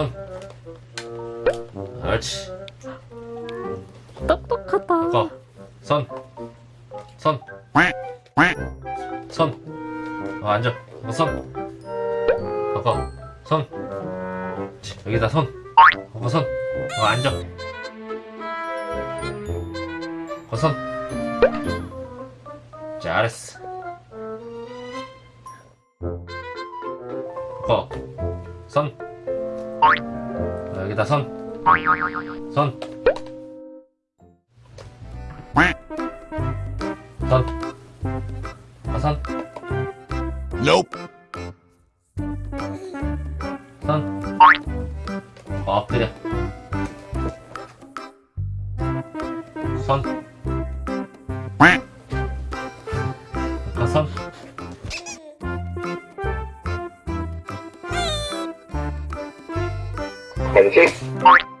선. 알지 똑똑하다 바꿔 선 선. 선. 어, 앉아. 어, 선. 바꿔. 선. 여기다 선. 바꿔, 선. 어, 앉아. 바꿔, 선. 잘했어. 바꿔. 선. 어, 여기다 손. 손. 손. 화선 Nope. 손 엎드려 손 화선 안 녕.